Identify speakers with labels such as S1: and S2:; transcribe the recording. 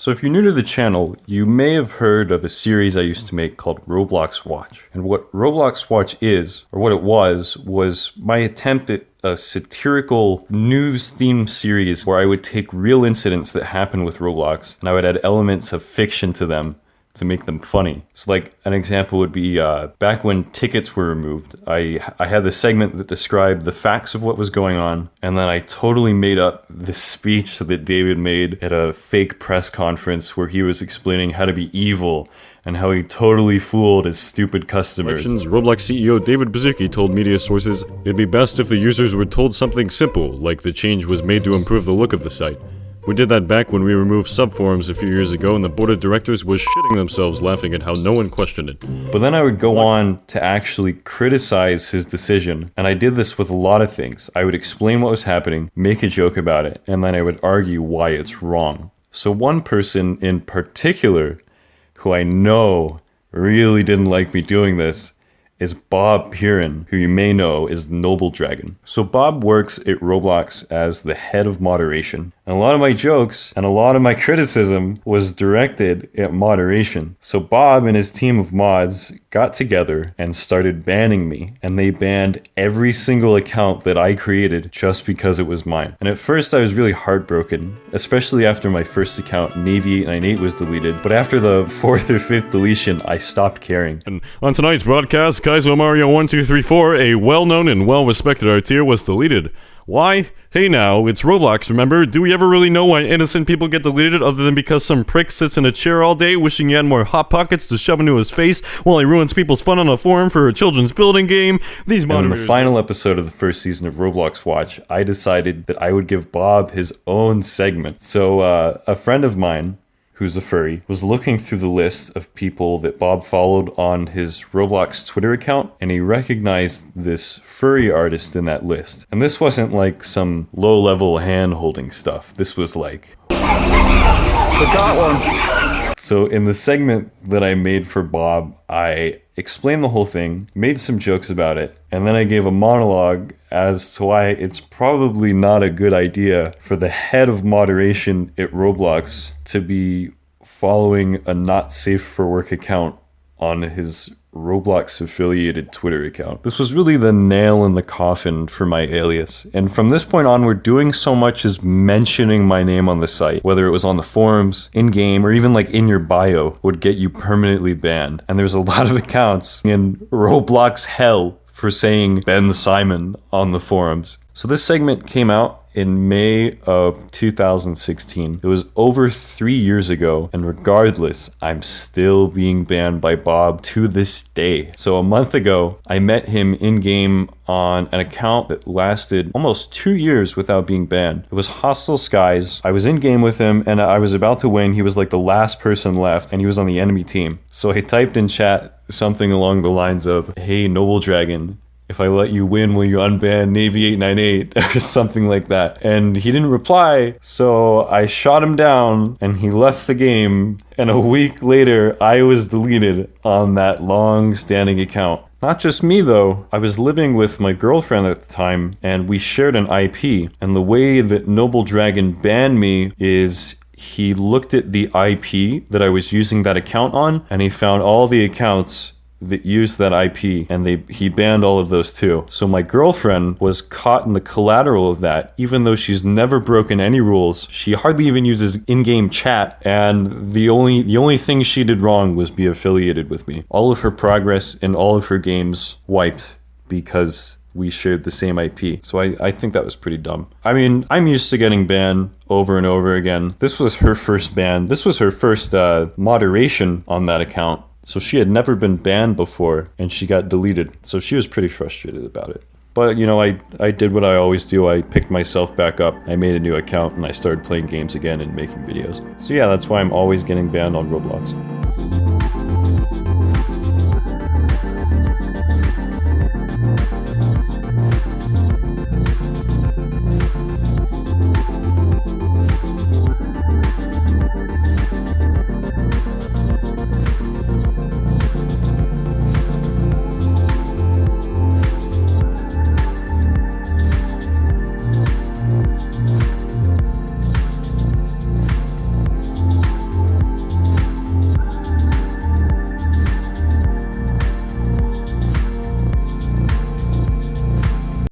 S1: So if you're new to the channel, you may have heard of a series I used to make called Roblox Watch. And what Roblox Watch is, or what it was, was my attempt at a satirical news themed series where I would take real incidents that happen with Roblox and I would add elements of fiction to them to make them funny. So like an example would be uh, back when tickets were removed, I, I had this segment that described the facts of what was going on, and then I totally made up this speech that David made at a fake press conference where he was explaining how to be evil and how he totally fooled his stupid customers.
S2: Roblox CEO David Baszucki told media sources, It'd be best if the users were told something simple, like the change was made to improve the look of the site. We did that back when we removed subforums a few years ago and the board of directors was shitting themselves laughing at how no one questioned it.
S1: But then I would go on to actually criticize his decision, and I did this with a lot of things. I would explain what was happening, make a joke about it, and then I would argue why it's wrong. So one person in particular, who I know really didn't like me doing this, is Bob Piran, who you may know is Noble Dragon. So Bob works at Roblox as the head of moderation. A lot of my jokes and a lot of my criticism was directed at moderation. So Bob and his team of mods got together and started banning me. And they banned every single account that I created just because it was mine. And at first I was really heartbroken, especially after my first account, Navy898 was deleted. But after the fourth or fifth deletion, I stopped caring.
S2: And on tonight's broadcast, Kaizo Mario 1234, a well-known and well-respected artier, was deleted. Why? Hey now, it's Roblox, remember? Do we ever really know why innocent people get deleted other than because some prick sits in a chair all day wishing he had more Hot Pockets to shove into his face while he ruins people's fun on a forum for a children's building game? These
S1: and in the final episode of the first season of Roblox Watch, I decided that I would give Bob his own segment. So uh, a friend of mine who's a furry, was looking through the list of people that Bob followed on his Roblox Twitter account, and he recognized this furry artist in that list. And this wasn't like some low level hand holding stuff. This was like. Got one! So, in the segment that I made for Bob, I explained the whole thing, made some jokes about it, and then I gave a monologue as to why it's probably not a good idea for the head of moderation at Roblox to be following a not safe for work account on his Roblox affiliated Twitter account. This was really the nail in the coffin for my alias. And from this point onward, doing so much as mentioning my name on the site, whether it was on the forums, in game, or even like in your bio, would get you permanently banned. And there's a lot of accounts in Roblox hell for saying Ben Simon on the forums. So this segment came out in May of 2016. It was over three years ago, and regardless, I'm still being banned by Bob to this day. So a month ago, I met him in game on an account that lasted almost two years without being banned. It was Hostile Skies. I was in game with him and I was about to win. He was like the last person left and he was on the enemy team. So I typed in chat something along the lines of, Hey, Noble Dragon, if I let you win, will you unban Navy 898 or something like that? And he didn't reply, so I shot him down and he left the game. And a week later, I was deleted on that long standing account. Not just me though, I was living with my girlfriend at the time and we shared an IP. And the way that Noble Dragon banned me is he looked at the IP that I was using that account on and he found all the accounts that used that IP and they he banned all of those too. So my girlfriend was caught in the collateral of that even though she's never broken any rules. She hardly even uses in-game chat and the only the only thing she did wrong was be affiliated with me. All of her progress in all of her games wiped because we shared the same IP. So I, I think that was pretty dumb. I mean, I'm used to getting banned over and over again. This was her first ban. This was her first uh, moderation on that account. So she had never been banned before and she got deleted. So she was pretty frustrated about it. But you know, I, I did what I always do. I picked myself back up. I made a new account and I started playing games again and making videos. So yeah, that's why I'm always getting banned on Roblox.